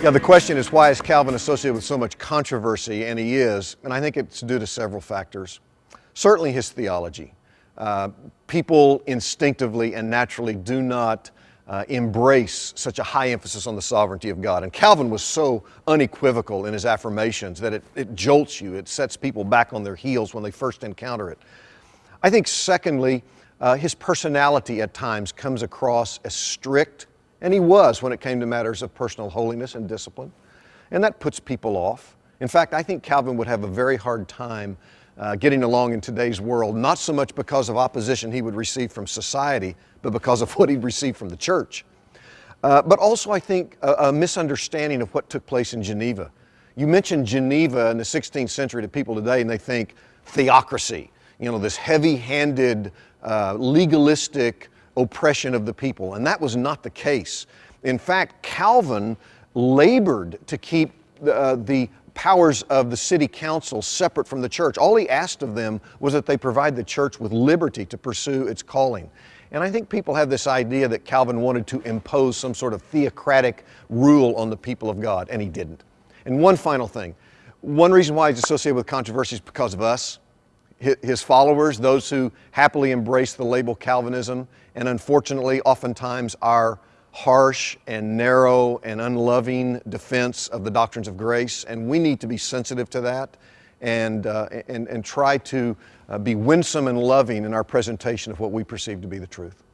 Yeah, the question is why is Calvin associated with so much controversy? And he is, and I think it's due to several factors. Certainly his theology. Uh, people instinctively and naturally do not uh, embrace such a high emphasis on the sovereignty of God. And Calvin was so unequivocal in his affirmations that it, it jolts you, it sets people back on their heels when they first encounter it. I think, secondly, uh, his personality at times comes across as strict, and he was when it came to matters of personal holiness and discipline, and that puts people off. In fact, I think Calvin would have a very hard time uh, getting along in today's world, not so much because of opposition he would receive from society, but because of what he'd received from the church. Uh, but also, I think, a, a, misunderstanding of what took place in Geneva. You mentioned Geneva in the 16th century to people today, and they think theocracy, you know, this heavy handed, uh, legalistic oppression of the people. And that was not the case. In fact, Calvin labored to keep uh, the powers of the city council separate from the church. All he asked of them was that they provide the church with liberty to pursue its calling. And I think people have this idea that Calvin wanted to impose some sort of theocratic rule on the people of God, and he didn't. And one final thing one reason why he's associated with controversy is because of us, his followers, those who happily embrace the label Calvinism, and unfortunately, oftentimes, our harsh and narrow and unloving defense of the doctrines of grace, and we need to be sensitive to that and, uh, and, and try to uh, be winsome and loving in our presentation of what we perceive to be the truth.